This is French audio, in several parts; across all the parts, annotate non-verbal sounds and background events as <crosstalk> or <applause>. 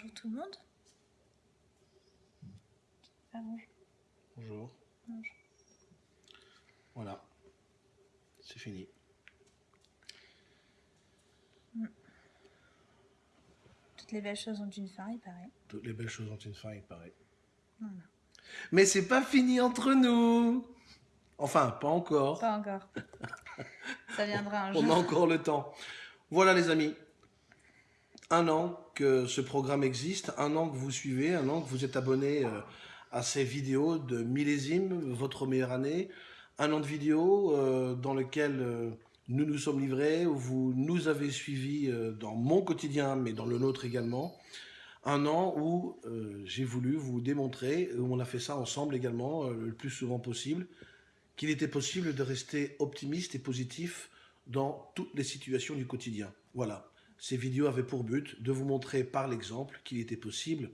bonjour tout le monde. Ah, bonjour. Bonjour. Bonjour. Voilà. C'est fini. Toutes les belles choses ont une fin, il paraît. Toutes les belles choses ont une fin, il paraît. Voilà. Mais c'est pas fini entre nous Enfin, pas encore. Pas encore. Ça viendra un <laughs> On a jour. encore le temps. Voilà les amis. Un an que ce programme existe, un an que vous suivez, un an que vous êtes abonné euh, à ces vidéos de millésime, votre meilleure année. Un an de vidéos euh, dans lequel euh, nous nous sommes livrés, où vous nous avez suivis dans mon quotidien, mais dans le nôtre également. Un an où j'ai voulu vous démontrer, où on a fait ça ensemble également, le plus souvent possible, qu'il était possible de rester optimiste et positif dans toutes les situations du quotidien. Voilà. Ces vidéos avaient pour but de vous montrer par l'exemple qu'il était possible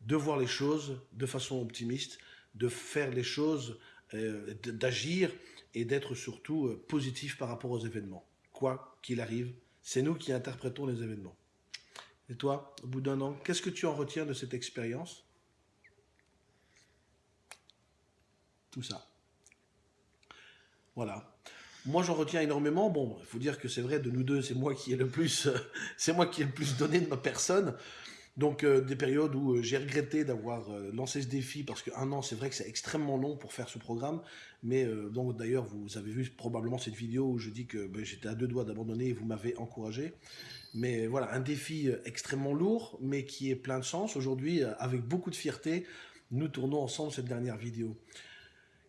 de voir les choses de façon optimiste, de faire les choses, euh, d'agir et d'être surtout euh, positif par rapport aux événements. Quoi qu'il arrive, c'est nous qui interprétons les événements. Et toi, au bout d'un an, qu'est-ce que tu en retiens de cette expérience? Tout ça. Voilà. Moi, j'en retiens énormément. Bon, il faut dire que c'est vrai, de nous deux, c'est moi qui ai le plus, euh, <laughs> c'est moi qui ai le plus donné de ma personne. Donc, euh, des périodes où euh, j'ai regretté d'avoir lancé ce défi parce qu'un an, c'est vrai que c'est extrêmement long pour faire ce programme. Mais donc, d'ailleurs, vous avez vu probablement cette vidéo où je dis que ben, j'étais à deux doigts d'abandonner et vous m'avez encouragé. Mais voilà, un défi extrêmement lourd, mais qui est plein de sens. Aujourd'hui, avec beaucoup de fierté, nous tournons ensemble cette dernière vidéo.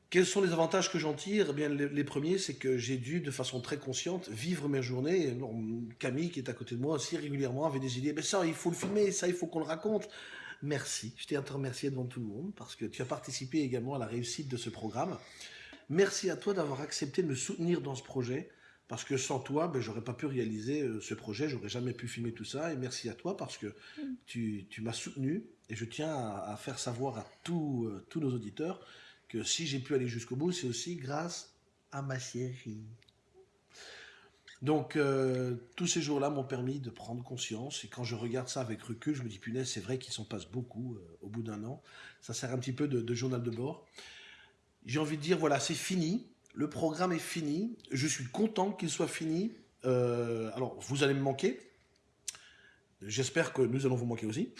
Quels sont les avantages que j'en tire? Eh bien, les, les premiers, c'est que j'ai dû, de façon très consciente, vivre mes journées. Alors, Camille, qui est à côté de moi aussi régulièrement, avait des idées. Mais ça, il faut le filmer, ça, il faut qu'on le raconte. Merci. Je tiens à te remercier devant tout le monde parce que tu as participé également à la réussite de ce programme. Merci à toi d'avoir accepté de me soutenir dans ce projet. Parce que sans toi, ben, j'aurais pas pu réaliser euh, ce projet, j'aurais jamais pu filmer tout ça. Et merci à toi parce que tu, tu m'as soutenu. Et je tiens à, à faire savoir à tous, euh, tous nos auditeurs que si j'ai pu aller jusqu'au bout, c'est aussi grâce à ma chérie. Donc, euh, tous ces jours-là m'ont permis de prendre conscience. Et quand je regarde ça avec recul, je me dis, punaise, c'est vrai qu'il s'en passe beaucoup euh, au bout d'un an. Ça sert un petit peu de, de journal de bord. J'ai envie de dire, voilà, c'est fini. Le programme est fini. Je suis content qu'il soit fini. Euh, alors, vous allez me manquer. J'espère que nous allons vous manquer aussi.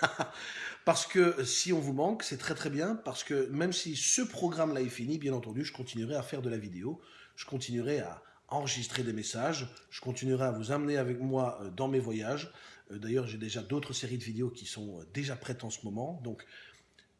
<laughs> parce que si on vous manque, c'est très très bien. Parce que même si ce programme-là est fini, bien entendu, je continuerai à faire de la vidéo. Je continuerai à enregistrer des messages. Je continuerai à vous amener avec moi euh, dans mes voyages. Euh, D'ailleurs, j'ai déjà d'autres séries de vidéos qui sont euh, déjà prêtes en ce moment. Donc,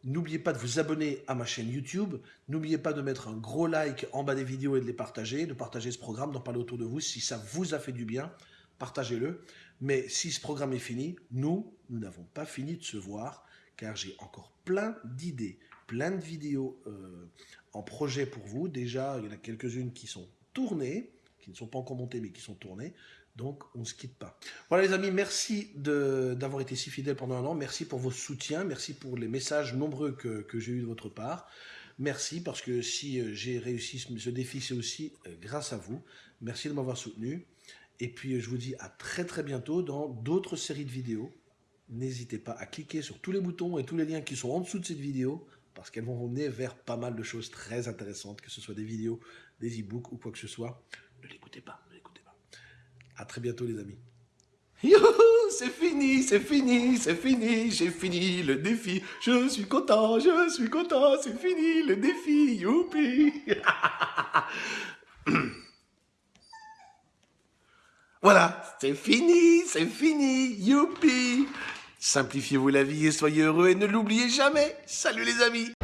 N'oubliez pas de vous abonner à ma chaîne YouTube. N'oubliez pas de mettre un gros like en bas des vidéos et de les partager, de partager ce programme, d'en parler autour de vous. Si ça vous a fait du bien, partagez-le. Mais si ce programme est fini, nous, nous n'avons pas fini de se voir, car j'ai encore plein d'idées, plein de vidéos euh, en projet pour vous. Déjà, il y en a quelques-unes qui sont tournées, qui ne sont pas encore montées, mais qui sont tournées. Donc, on ne se quitte pas. Voilà les amis, merci d'avoir été si fidèles pendant un an. Merci pour vos soutiens. Merci pour les messages nombreux que, que j'ai eus de votre part. Merci parce que si euh, j'ai réussi ce, ce défi, c'est aussi euh, grâce à vous. Merci de m'avoir soutenu. Et puis, je vous dis à très très bientôt dans d'autres séries de vidéos. N'hésitez pas à cliquer sur tous les boutons et tous les liens qui sont en dessous de cette vidéo parce qu'elles vont vous mener vers pas mal de choses très intéressantes, que ce soit des vidéos, des e-books ou quoi que ce soit. Ne l'écoutez pas, ne l'écoutez pas. À très bientôt les amis. Youhou, c'est fini, c'est fini, c'est fini, j'ai fini le défi. Je suis content, je suis content, c'est fini le défi. Youpi. <laughs> voilà, c'est fini, c'est fini, youpi. Simplifiez-vous la vie et soyez heureux et ne l'oubliez jamais. Salut les amis.